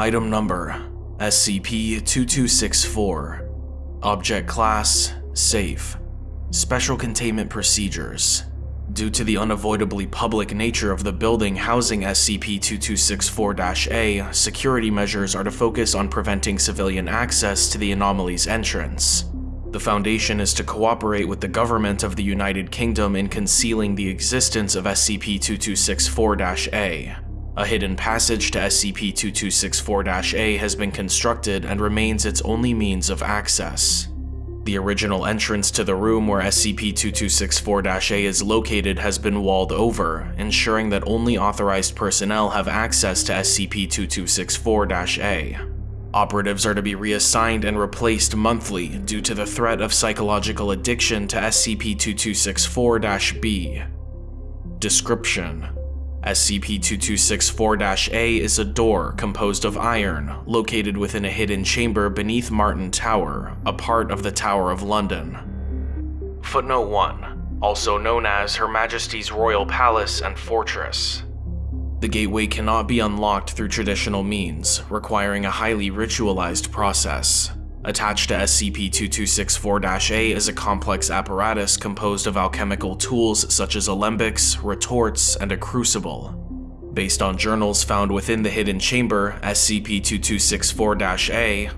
Item Number SCP-2264 Object Class Safe Special Containment Procedures Due to the unavoidably public nature of the building housing SCP-2264-A, security measures are to focus on preventing civilian access to the anomaly's entrance. The Foundation is to cooperate with the government of the United Kingdom in concealing the existence of SCP-2264-A. A hidden passage to SCP-2264-A has been constructed and remains its only means of access. The original entrance to the room where SCP-2264-A is located has been walled over, ensuring that only authorized personnel have access to SCP-2264-A. Operatives are to be reassigned and replaced monthly due to the threat of psychological addiction to SCP-2264-B. Description SCP-2264-A is a door composed of iron, located within a hidden chamber beneath Martin Tower, a part of the Tower of London. Footnote 1. Also known as Her Majesty's Royal Palace and Fortress. The gateway cannot be unlocked through traditional means, requiring a highly ritualized process. Attached to SCP-2264-A is a complex apparatus composed of alchemical tools such as alembics, retorts, and a crucible. Based on journals found within the hidden chamber, SCP-2264-A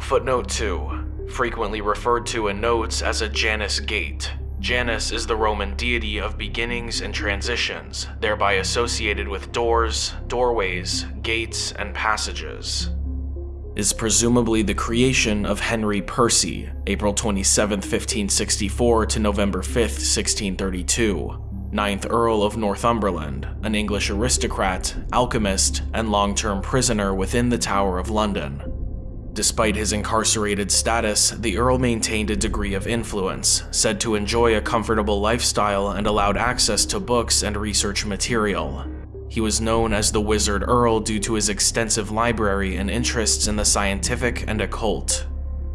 Footnote 2. Frequently referred to in notes as a Janus Gate. Janus is the Roman deity of beginnings and transitions, thereby associated with doors, doorways, gates, and passages is presumably the creation of Henry Percy, April 27, 1564 to November 5, 1632, 9th Earl of Northumberland, an English aristocrat, alchemist, and long-term prisoner within the Tower of London. Despite his incarcerated status, the Earl maintained a degree of influence, said to enjoy a comfortable lifestyle and allowed access to books and research material. He was known as the Wizard Earl due to his extensive library and interests in the scientific and occult.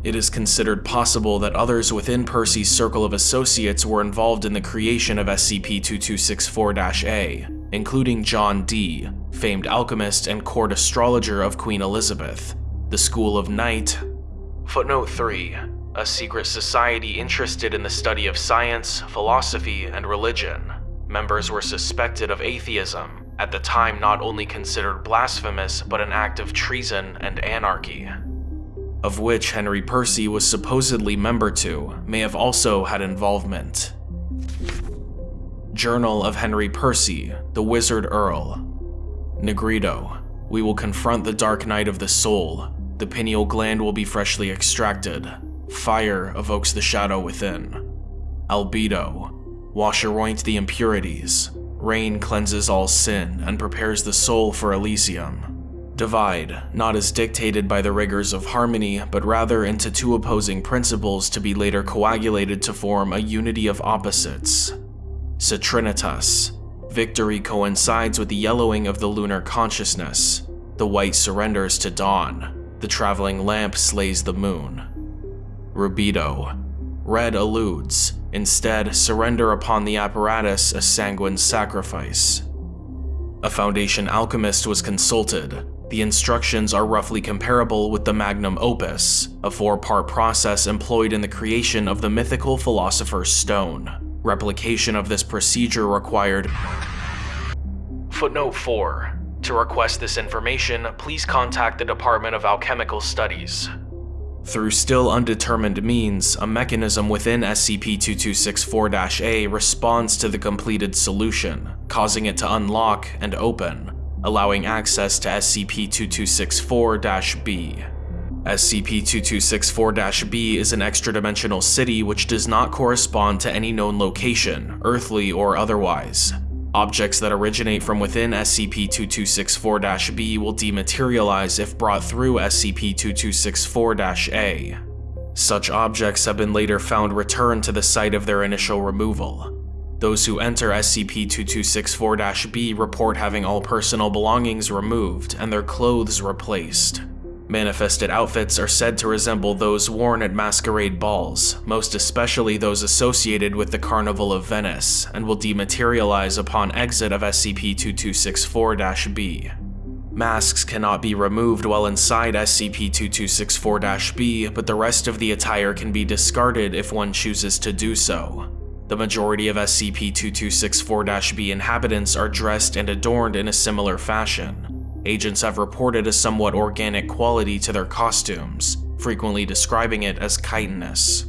It is considered possible that others within Percy's circle of associates were involved in the creation of SCP-2264-A, including John Dee, famed alchemist and court astrologer of Queen Elizabeth, the School of Night. Footnote 3. A secret society interested in the study of science, philosophy, and religion. Members were suspected of atheism, at the time not only considered blasphemous but an act of treason and anarchy, of which Henry Percy was supposedly member to, may have also had involvement. Journal of Henry Percy, the Wizard Earl. Nigredo. We will confront the dark night of the soul. The pineal gland will be freshly extracted. Fire evokes the shadow within. Albedo. wash Washeroint the impurities. Rain cleanses all sin and prepares the soul for Elysium. Divide, not as dictated by the rigors of harmony, but rather into two opposing principles to be later coagulated to form a unity of opposites. Citrinitas. Victory coincides with the yellowing of the lunar consciousness. The white surrenders to dawn. The traveling lamp slays the moon. Rubedo. Red alludes, Instead, surrender upon the apparatus a sanguine sacrifice. A Foundation alchemist was consulted. The instructions are roughly comparable with the Magnum Opus, a four-part process employed in the creation of the mythical Philosopher's Stone. Replication of this procedure required Footnote 4. To request this information, please contact the Department of Alchemical Studies. Through still undetermined means, a mechanism within SCP-2264-A responds to the completed solution, causing it to unlock and open, allowing access to SCP-2264-B. SCP-2264-B is an extra-dimensional city which does not correspond to any known location, earthly or otherwise. Objects that originate from within SCP-2264-B will dematerialize if brought through SCP-2264-A. Such objects have been later found returned to the site of their initial removal. Those who enter SCP-2264-B report having all personal belongings removed and their clothes replaced. Manifested outfits are said to resemble those worn at masquerade balls, most especially those associated with the Carnival of Venice, and will dematerialize upon exit of SCP-2264-B. Masks cannot be removed while inside SCP-2264-B, but the rest of the attire can be discarded if one chooses to do so. The majority of SCP-2264-B inhabitants are dressed and adorned in a similar fashion. Agents have reported a somewhat organic quality to their costumes, frequently describing it as chitinous.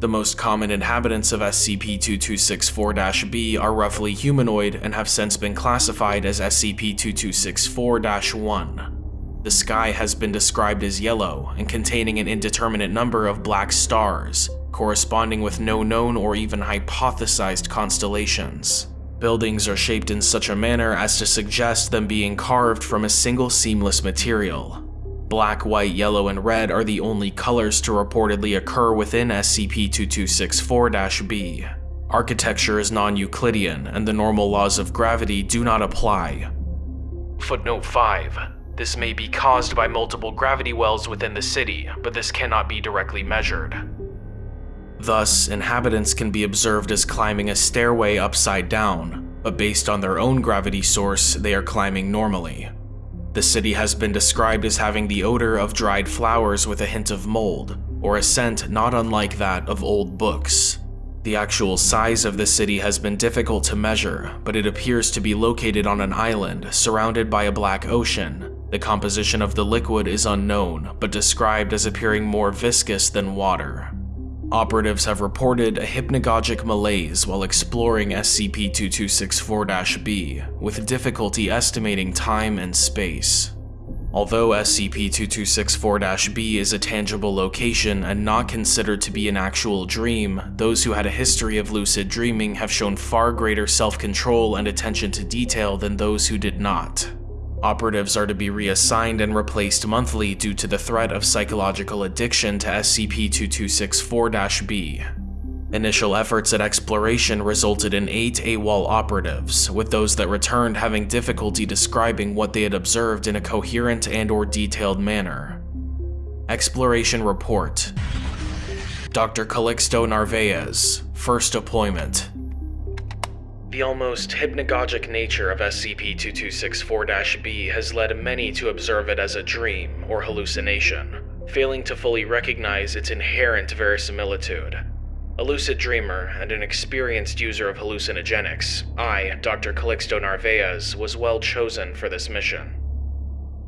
The most common inhabitants of SCP-2264-B are roughly humanoid and have since been classified as SCP-2264-1. The sky has been described as yellow and containing an indeterminate number of black stars, corresponding with no known or even hypothesized constellations. Buildings are shaped in such a manner as to suggest them being carved from a single seamless material, Black, white, yellow, and red are the only colors to reportedly occur within SCP-2264-B. Architecture is non-Euclidean, and the normal laws of gravity do not apply. Footnote 5. This may be caused by multiple gravity wells within the city, but this cannot be directly measured. Thus, inhabitants can be observed as climbing a stairway upside down, but based on their own gravity source, they are climbing normally. The city has been described as having the odor of dried flowers with a hint of mold, or a scent not unlike that of old books. The actual size of the city has been difficult to measure, but it appears to be located on an island surrounded by a black ocean. The composition of the liquid is unknown, but described as appearing more viscous than water. Operatives have reported a hypnagogic malaise while exploring SCP-2264-B, with difficulty estimating time and space. Although SCP-2264-B is a tangible location and not considered to be an actual dream, those who had a history of lucid dreaming have shown far greater self-control and attention to detail than those who did not. Operatives are to be reassigned and replaced monthly due to the threat of psychological addiction to SCP-2264-B. Initial efforts at exploration resulted in eight AWOL operatives, with those that returned having difficulty describing what they had observed in a coherent and or detailed manner. Exploration Report Dr. Calixto Narvaez, First Deployment the almost hypnagogic nature of SCP-2264-B has led many to observe it as a dream or hallucination, failing to fully recognize its inherent verisimilitude. A lucid dreamer and an experienced user of hallucinogenics, I, Dr. Calixto Narvaez, was well chosen for this mission.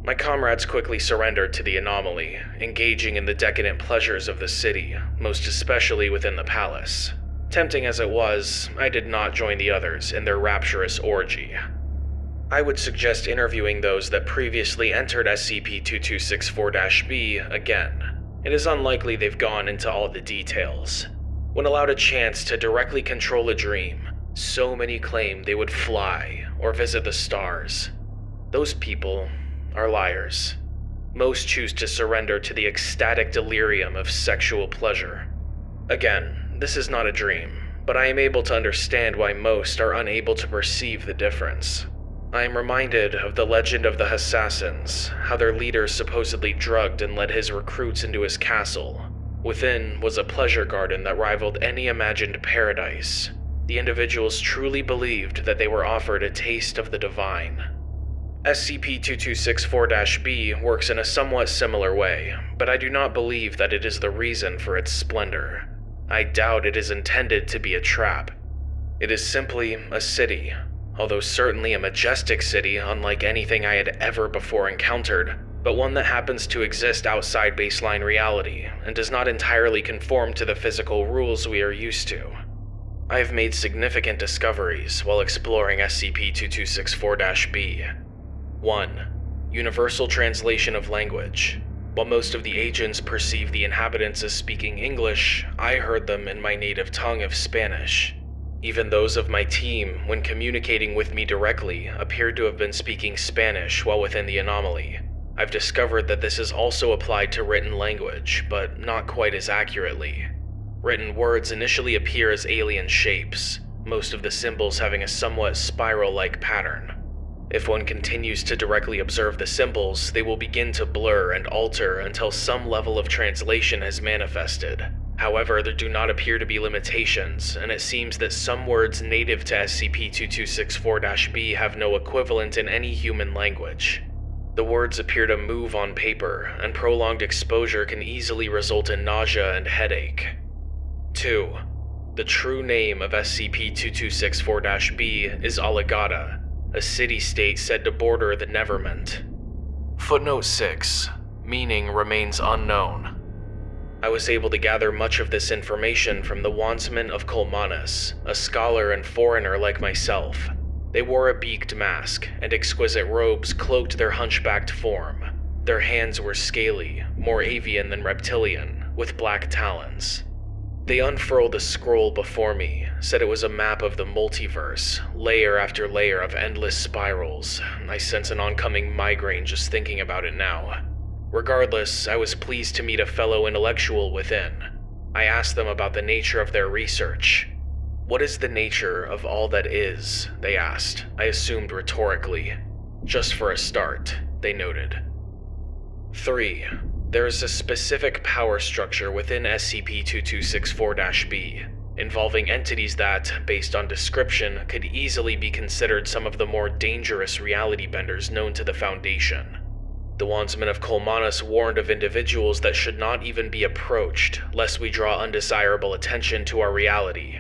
My comrades quickly surrendered to the anomaly, engaging in the decadent pleasures of the city, most especially within the palace. Tempting as it was, I did not join the others in their rapturous orgy. I would suggest interviewing those that previously entered SCP-2264-B again. It is unlikely they've gone into all the details. When allowed a chance to directly control a dream, so many claim they would fly or visit the stars. Those people are liars. Most choose to surrender to the ecstatic delirium of sexual pleasure. Again, this is not a dream, but I am able to understand why most are unable to perceive the difference. I am reminded of the legend of the Assassins, how their leader supposedly drugged and led his recruits into his castle. Within was a pleasure garden that rivaled any imagined paradise. The individuals truly believed that they were offered a taste of the divine. SCP-2264-B works in a somewhat similar way, but I do not believe that it is the reason for its splendor. I doubt it is intended to be a trap. It is simply a city, although certainly a majestic city unlike anything I had ever before encountered, but one that happens to exist outside baseline reality and does not entirely conform to the physical rules we are used to. I have made significant discoveries while exploring SCP-2264-B. 1. Universal Translation of Language while most of the agents perceived the inhabitants as speaking English, I heard them in my native tongue of Spanish. Even those of my team, when communicating with me directly, appeared to have been speaking Spanish while within the anomaly. I've discovered that this is also applied to written language, but not quite as accurately. Written words initially appear as alien shapes, most of the symbols having a somewhat spiral-like pattern. If one continues to directly observe the symbols, they will begin to blur and alter until some level of translation has manifested. However, there do not appear to be limitations, and it seems that some words native to SCP-2264-B have no equivalent in any human language. The words appear to move on paper, and prolonged exposure can easily result in nausea and headache. 2. The true name of SCP 2264 B is Alagadda, a city state said to border the Neverment. Footnote 6 Meaning remains unknown. I was able to gather much of this information from the Wandsmen of Colmanis, a scholar and foreigner like myself. They wore a beaked mask, and exquisite robes cloaked their hunchbacked form. Their hands were scaly, more avian than reptilian, with black talons. They unfurled a scroll before me, said it was a map of the multiverse, layer after layer of endless spirals. I sense an oncoming migraine just thinking about it now. Regardless, I was pleased to meet a fellow intellectual within. I asked them about the nature of their research. What is the nature of all that is? They asked, I assumed rhetorically. Just for a start, they noted. 3. There is a specific power structure within SCP 2264 B, involving entities that, based on description, could easily be considered some of the more dangerous reality benders known to the Foundation. The Wandsmen of Colmanis warned of individuals that should not even be approached, lest we draw undesirable attention to our reality.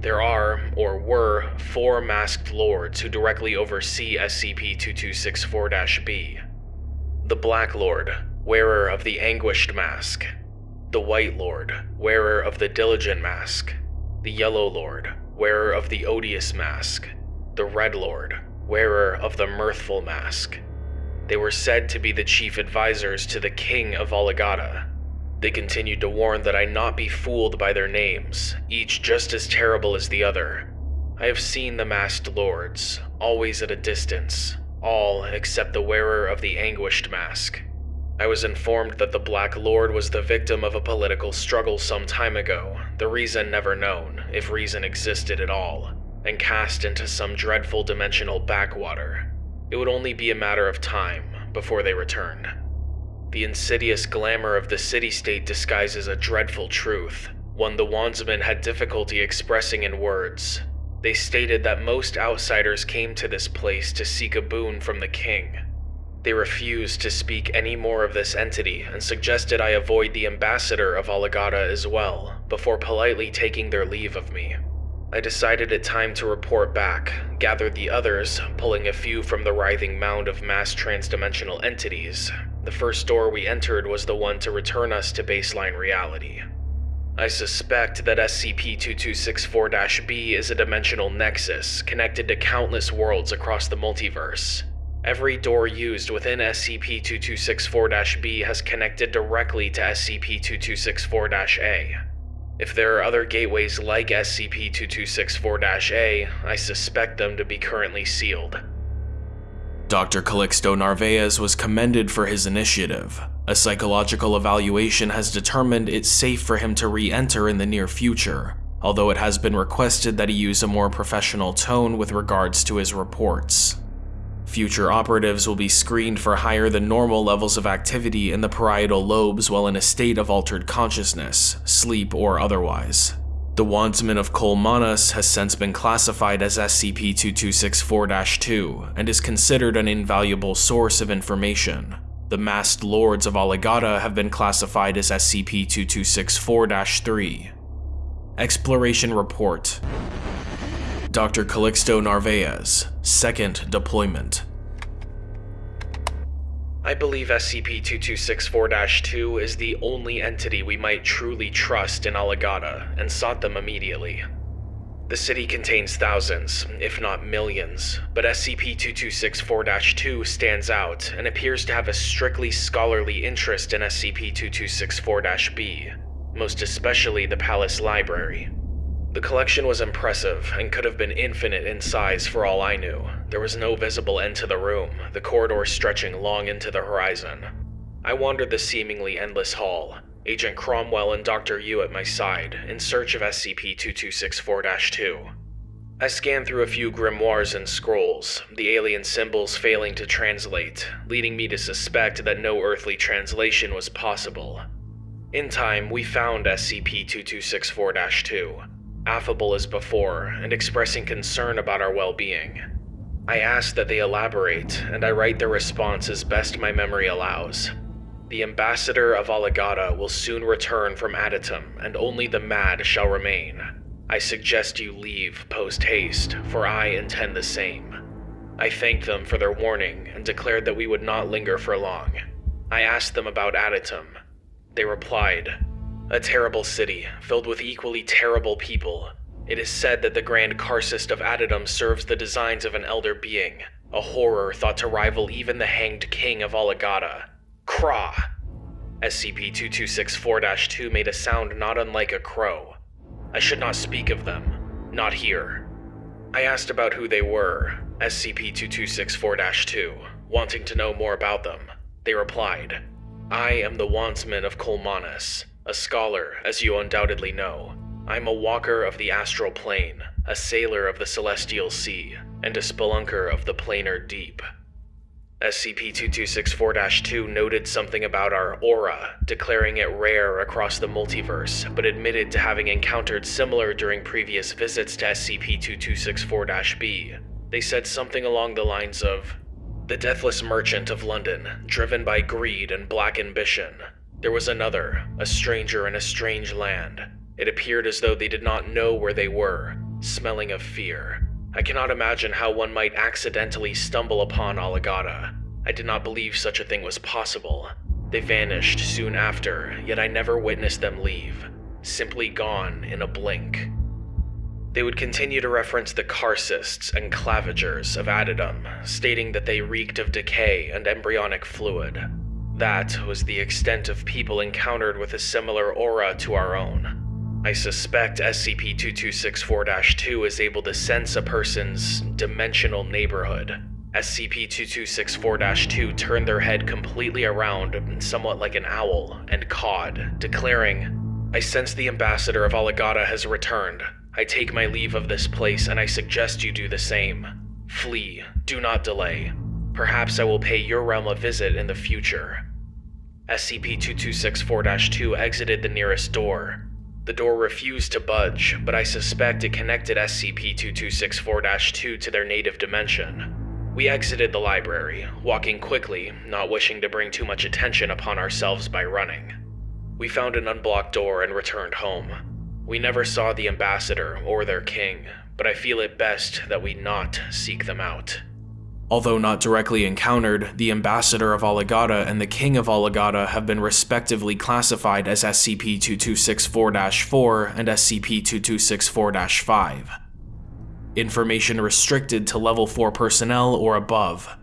There are, or were, four masked lords who directly oversee SCP 2264 B. The Black Lord, wearer of the Anguished Mask. The White Lord, wearer of the Diligent Mask. The Yellow Lord, wearer of the Odious Mask. The Red Lord, wearer of the Mirthful Mask. They were said to be the chief advisors to the King of Alagadda. They continued to warn that I not be fooled by their names, each just as terrible as the other. I have seen the masked lords, always at a distance, all except the wearer of the anguished mask. I was informed that the Black Lord was the victim of a political struggle some time ago, the reason never known, if reason existed at all, and cast into some dreadful dimensional backwater. It would only be a matter of time before they returned. The insidious glamour of the city-state disguises a dreadful truth, one the Wandsmen had difficulty expressing in words. They stated that most outsiders came to this place to seek a boon from the king. They refused to speak any more of this entity and suggested I avoid the ambassador of Alagadda as well, before politely taking their leave of me. I decided it time to report back, gathered the others, pulling a few from the writhing mound of mass transdimensional entities. The first door we entered was the one to return us to baseline reality. I suspect that SCP-2264 B is a dimensional nexus connected to countless worlds across the multiverse. Every door used within SCP-2264 B has connected directly to SCP-2264 A. If there are other gateways like SCP-2264-A, I suspect them to be currently sealed. Dr. Calixto Narvaez was commended for his initiative. A psychological evaluation has determined it's safe for him to re-enter in the near future, although it has been requested that he use a more professional tone with regards to his reports. Future operatives will be screened for higher than normal levels of activity in the parietal lobes while in a state of altered consciousness, sleep or otherwise. The Wandsman of Colmanis has since been classified as SCP-2264-2 and is considered an invaluable source of information. The Masked Lords of Alagadda have been classified as SCP-2264-3. Exploration Report Dr. Calixto Narvaez, Second Deployment. I believe SCP-2264-2 is the only entity we might truly trust in Alagadda, and sought them immediately. The city contains thousands, if not millions, but SCP-2264-2 stands out and appears to have a strictly scholarly interest in SCP-2264-B, most especially the Palace Library. The collection was impressive and could have been infinite in size for all I knew. There was no visible end to the room, the corridor stretching long into the horizon. I wandered the seemingly endless hall, Agent Cromwell and Dr. Yu at my side, in search of SCP-2264-2. I scanned through a few grimoires and scrolls, the alien symbols failing to translate, leading me to suspect that no earthly translation was possible. In time, we found SCP-2264-2, affable as before and expressing concern about our well-being. I ask that they elaborate, and I write their response as best my memory allows. The ambassador of Alagadda will soon return from Adytum, and only the mad shall remain. I suggest you leave post haste, for I intend the same. I thanked them for their warning and declared that we would not linger for long. I asked them about Adytum. They replied, A terrible city, filled with equally terrible people. It is said that the Grand Karcist of Adytum serves the designs of an elder being, a horror thought to rival even the hanged king of Alagadda. Kra! SCP-2264 2 made a sound not unlike a crow. I should not speak of them. Not here. I asked about who they were, SCP-2264 2, wanting to know more about them. They replied, I am the Wandsman of Colmanus, a scholar, as you undoubtedly know. I'm a walker of the astral plane, a sailor of the celestial sea, and a spelunker of the planar deep. SCP-2264-2 noted something about our aura, declaring it rare across the multiverse, but admitted to having encountered similar during previous visits to SCP-2264-B. They said something along the lines of, The Deathless Merchant of London, driven by greed and black ambition. There was another, a stranger in a strange land. It appeared as though they did not know where they were, smelling of fear. I cannot imagine how one might accidentally stumble upon Alagadda. I did not believe such a thing was possible. They vanished soon after, yet I never witnessed them leave. Simply gone in a blink. They would continue to reference the Karcists and Clavigers of Adytum, stating that they reeked of decay and embryonic fluid. That was the extent of people encountered with a similar aura to our own. I suspect SCP-2264 2 is able to sense a person's dimensional neighborhood. SCP-2264 2 turned their head completely around, somewhat like an owl, and cawed, declaring, I sense the ambassador of Alagadda has returned. I take my leave of this place, and I suggest you do the same. Flee, do not delay. Perhaps I will pay your realm a visit in the future. SCP-2264 2 exited the nearest door, the door refused to budge, but I suspect it connected SCP-2264 2 to their native dimension. We exited the library, walking quickly, not wishing to bring too much attention upon ourselves by running. We found an unblocked door and returned home. We never saw the ambassador or their king, but I feel it best that we not seek them out. Although not directly encountered, the Ambassador of Alagadda and the King of Alagadda have been respectively classified as SCP-2264-4 and SCP-2264-5. Information restricted to Level 4 personnel or above.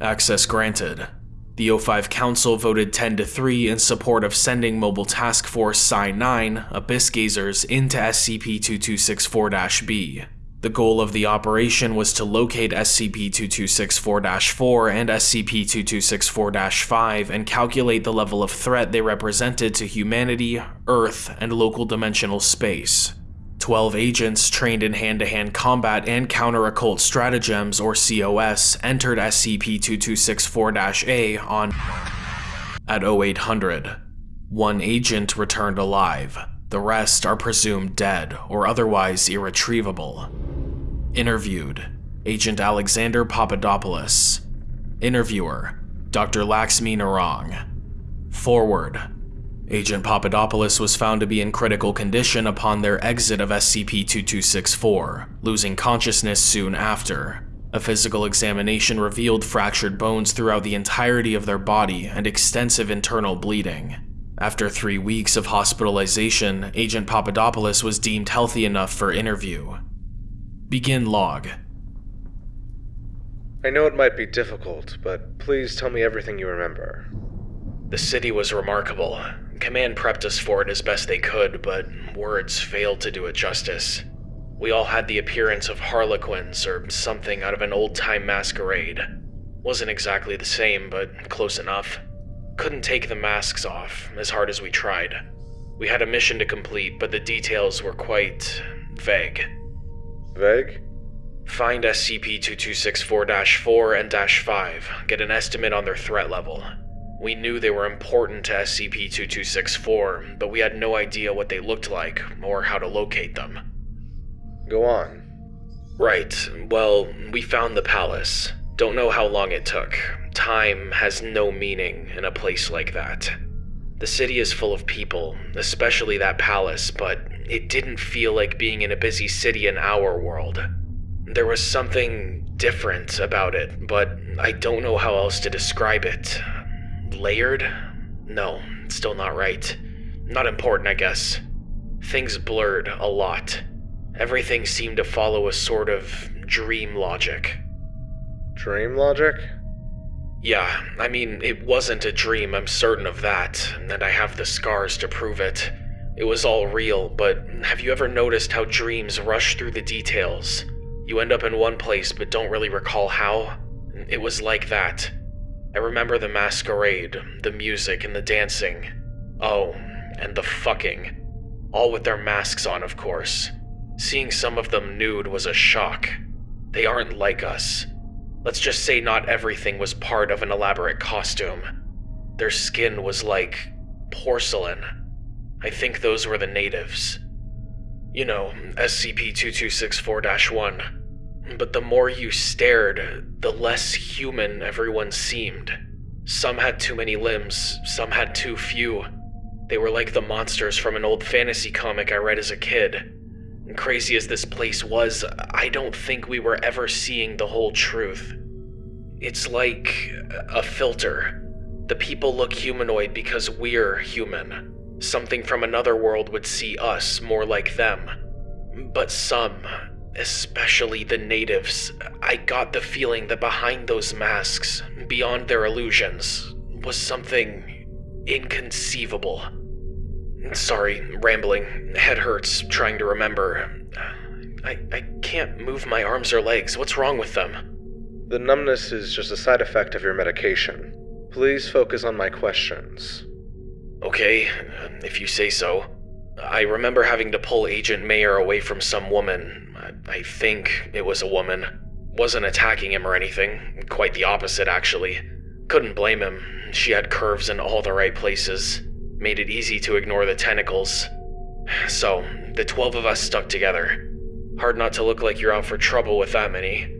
Access granted. The O5 Council voted 10 to 3 in support of sending Mobile Task Force Psi-9, Abyss Gazers, into SCP-2264-B. The goal of the operation was to locate SCP-2264-4 and SCP-2264-5 and calculate the level of threat they represented to humanity, Earth, and local dimensional space. Twelve agents trained in hand-to-hand -hand combat and counter-occult stratagems, or COS, entered SCP-2264-A on at 0800. One agent returned alive. The rest are presumed dead or otherwise irretrievable. Interviewed Agent Alexander Papadopoulos. Interviewer Dr. Laxmi Narang. Forward Agent Papadopoulos was found to be in critical condition upon their exit of SCP-2264, losing consciousness soon after. A physical examination revealed fractured bones throughout the entirety of their body and extensive internal bleeding. After three weeks of hospitalization, Agent Papadopoulos was deemed healthy enough for interview. Begin log. I know it might be difficult, but please tell me everything you remember. The city was remarkable. Command prepped us for it as best they could, but words failed to do it justice. We all had the appearance of harlequins or something out of an old-time masquerade. Wasn't exactly the same, but close enough. Couldn't take the masks off, as hard as we tried. We had a mission to complete, but the details were quite vague. Vague? Find SCP-2264-4 and -5, get an estimate on their threat level. We knew they were important to SCP-2264, but we had no idea what they looked like or how to locate them. Go on. Right. Well, we found the palace. Don't know how long it took. Time has no meaning in a place like that. The city is full of people, especially that palace, but it didn't feel like being in a busy city in our world. There was something different about it, but I don't know how else to describe it. Layered? No, still not right. Not important, I guess. Things blurred a lot. Everything seemed to follow a sort of dream logic. Dream logic? Yeah, I mean, it wasn't a dream, I'm certain of that, and I have the scars to prove it. It was all real, but have you ever noticed how dreams rush through the details? You end up in one place but don't really recall how? It was like that. I remember the masquerade, the music, and the dancing. Oh, and the fucking. All with their masks on, of course. Seeing some of them nude was a shock. They aren't like us. Let's just say not everything was part of an elaborate costume. Their skin was like porcelain. I think those were the natives. You know, SCP 2264 1. But the more you stared, the less human everyone seemed. Some had too many limbs, some had too few. They were like the monsters from an old fantasy comic I read as a kid. And Crazy as this place was, I don't think we were ever seeing the whole truth. It's like a filter. The people look humanoid because we're human. Something from another world would see us more like them. But some, especially the natives, I got the feeling that behind those masks, beyond their illusions, was something inconceivable. Sorry, rambling. Head hurts, trying to remember. I, I can't move my arms or legs. What's wrong with them? The numbness is just a side effect of your medication. Please focus on my questions. Okay, if you say so. I remember having to pull Agent Mayer away from some woman. I think it was a woman. Wasn't attacking him or anything. Quite the opposite, actually. Couldn't blame him. She had curves in all the right places made it easy to ignore the tentacles. So, the 12 of us stuck together. Hard not to look like you're out for trouble with that many.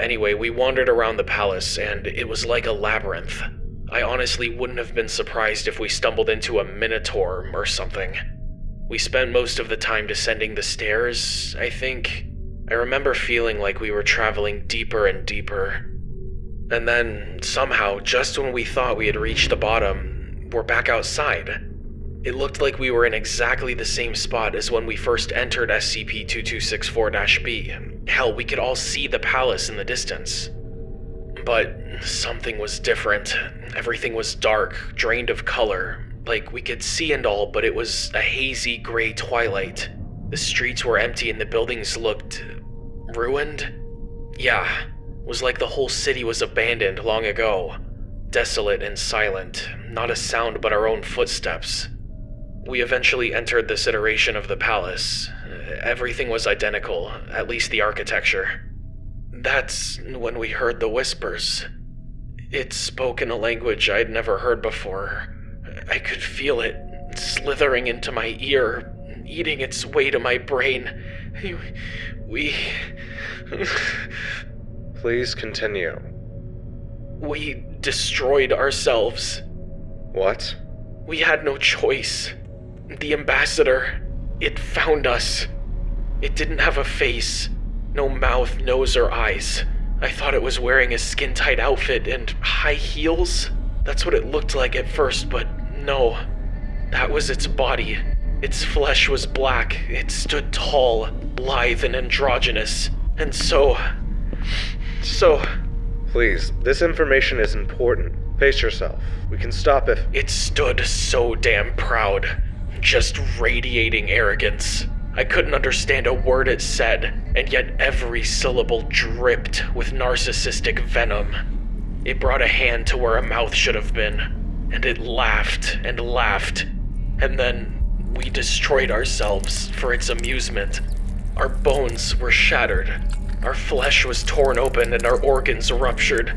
Anyway, we wandered around the palace, and it was like a labyrinth. I honestly wouldn't have been surprised if we stumbled into a minotaur or something. We spent most of the time descending the stairs, I think. I remember feeling like we were traveling deeper and deeper. And then, somehow, just when we thought we had reached the bottom, we're back outside. It looked like we were in exactly the same spot as when we first entered SCP 2264 B. Hell, we could all see the palace in the distance. But something was different. Everything was dark, drained of color. Like we could see and all, but it was a hazy gray twilight. The streets were empty and the buildings looked. ruined? Yeah, it was like the whole city was abandoned long ago desolate and silent, not a sound but our own footsteps. We eventually entered this iteration of the palace. Everything was identical, at least the architecture. That's when we heard the whispers. It spoke in a language I'd never heard before. I could feel it slithering into my ear, eating its way to my brain. We. Please continue. We destroyed ourselves. What? We had no choice. The ambassador, it found us. It didn't have a face, no mouth, nose, or eyes. I thought it was wearing a skin tight outfit and high heels. That's what it looked like at first, but no. That was its body. Its flesh was black. It stood tall, lithe, and androgynous. And so. So. Please, this information is important. Pace yourself. We can stop if. It stood so damn proud, just radiating arrogance. I couldn't understand a word it said, and yet every syllable dripped with narcissistic venom. It brought a hand to where a mouth should have been, and it laughed and laughed. And then we destroyed ourselves for its amusement. Our bones were shattered, our flesh was torn open and our organs ruptured.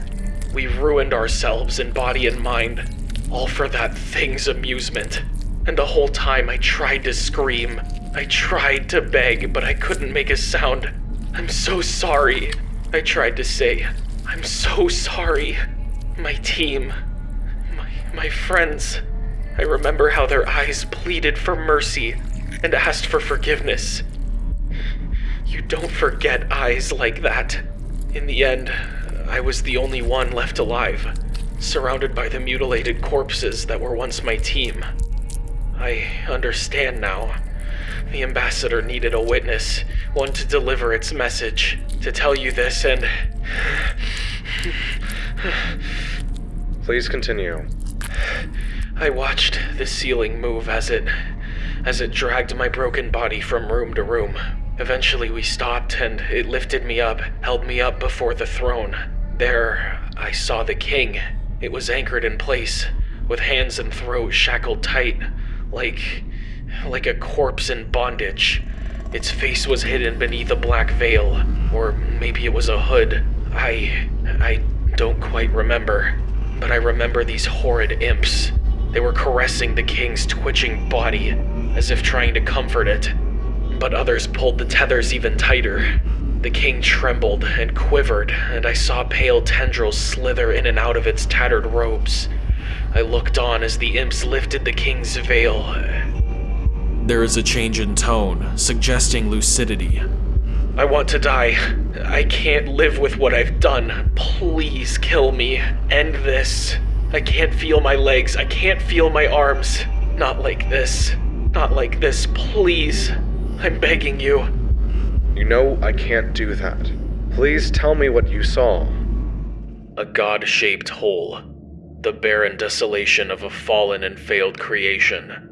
We ruined ourselves in body and mind, all for that thing's amusement. And the whole time I tried to scream. I tried to beg, but I couldn't make a sound. I'm so sorry. I tried to say, I'm so sorry. My team, my, my friends. I remember how their eyes pleaded for mercy and asked for forgiveness. You don't forget eyes like that. In the end, I was the only one left alive, surrounded by the mutilated corpses that were once my team. I understand now. The ambassador needed a witness, one to deliver its message, to tell you this, and. Please continue. I watched the ceiling move as it. as it dragged my broken body from room to room. Eventually, we stopped, and it lifted me up, held me up before the throne. There, I saw the king. It was anchored in place, with hands and throat shackled tight, like like a corpse in bondage. Its face was hidden beneath a black veil, or maybe it was a hood. I. I don't quite remember. But I remember these horrid imps. They were caressing the king's twitching body, as if trying to comfort it. But others pulled the tethers even tighter. The king trembled and quivered, and I saw pale tendrils slither in and out of its tattered robes. I looked on as the imps lifted the king's veil there is a change in tone, suggesting lucidity. I want to die. I can't live with what I've done. Please kill me. End this. I can't feel my legs. I can't feel my arms. Not like this. Not like this, please. I'm begging you. You know I can't do that. Please tell me what you saw. A god shaped hole. The barren desolation of a fallen and failed creation.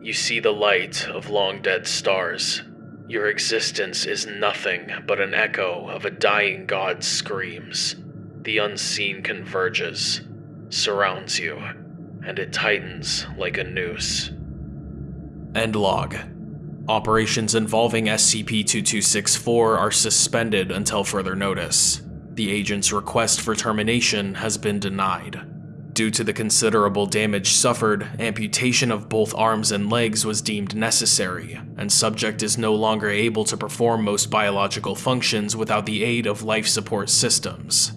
You see the light of long dead stars. Your existence is nothing but an echo of a dying god's screams. The unseen converges, surrounds you, and it tightens like a noose. End log. Operations involving SCP-2264 are suspended until further notice. The agent's request for termination has been denied. Due to the considerable damage suffered, amputation of both arms and legs was deemed necessary, and subject is no longer able to perform most biological functions without the aid of life support systems.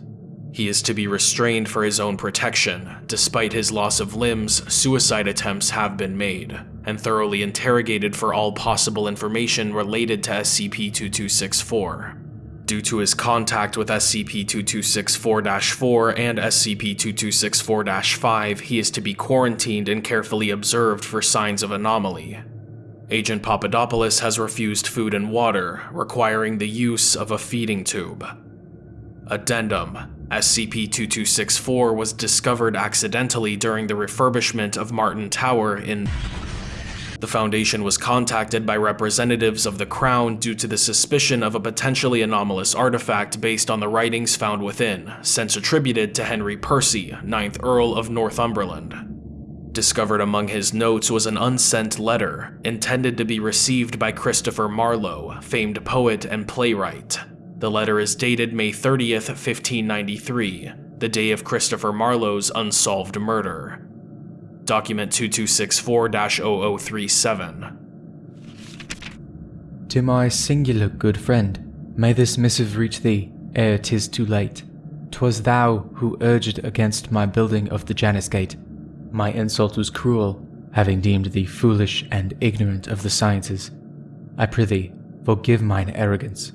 He is to be restrained for his own protection. Despite his loss of limbs, suicide attempts have been made, and thoroughly interrogated for all possible information related to SCP-2264. Due to his contact with SCP-2264-4 and SCP-2264-5, he is to be quarantined and carefully observed for signs of anomaly. Agent Papadopoulos has refused food and water, requiring the use of a feeding tube. Addendum SCP-2264 was discovered accidentally during the refurbishment of Martin Tower in the Foundation was contacted by representatives of the Crown due to the suspicion of a potentially anomalous artifact based on the writings found within, since attributed to Henry Percy, 9th Earl of Northumberland. Discovered among his notes was an unsent letter, intended to be received by Christopher Marlowe, famed poet and playwright. The letter is dated May 30th, 1593, the day of Christopher Marlowe's unsolved murder. Document 2264-0037. To my singular good friend, may this missive reach thee ere 'tis too late. 'Twas thou who urged against my building of the Janus Gate. My insult was cruel, having deemed thee foolish and ignorant of the sciences. I prithee, forgive mine arrogance.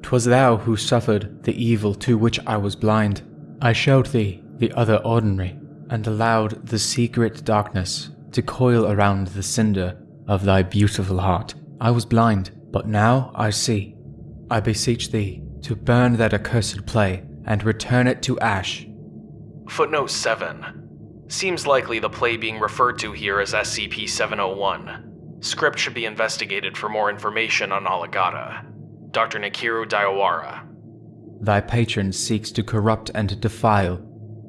'Twas thou who suffered the evil to which I was blind. I showed thee the other ordinary, and allowed the secret darkness to coil around the cinder of thy beautiful heart. I was blind, but now I see. I beseech thee to burn that accursed play and return it to ash. Footnote 7. Seems likely the play being referred to here is SCP 701. Script should be investigated for more information on Alagadda. Dr. Nikiru Daiwara. Thy patron seeks to corrupt and defile.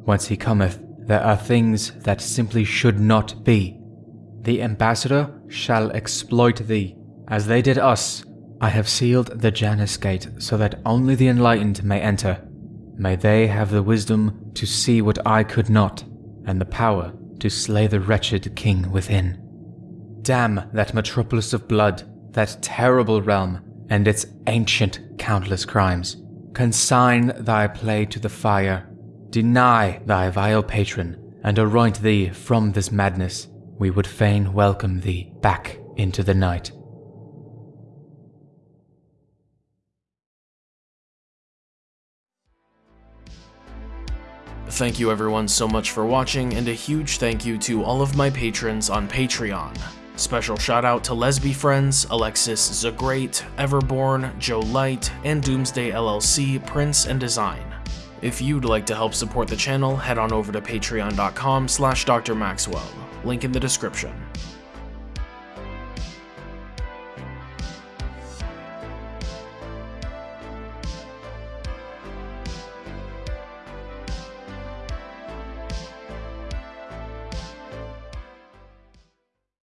Whence he cometh, there are things that simply should not be. The ambassador shall exploit thee, as they did us. I have sealed the Janus Gate so that only the enlightened may enter. May they have the wisdom to see what I could not, and the power to slay the wretched king within. Damn that metropolis of blood, that terrible realm, and its ancient countless crimes. Consign thy play to the fire, deny thy vile patron, and anoint thee from this madness. We would fain welcome thee back into the night. Thank you everyone so much for watching, and a huge thank you to all of my patrons on Patreon. Special shout out to Lesby Friends, Alexis Zagreat, Everborn, Joe Light, and Doomsday LLC, Prince and Design. If you'd like to help support the channel, head on over to patreon.com slash drmaxwell, link in the description.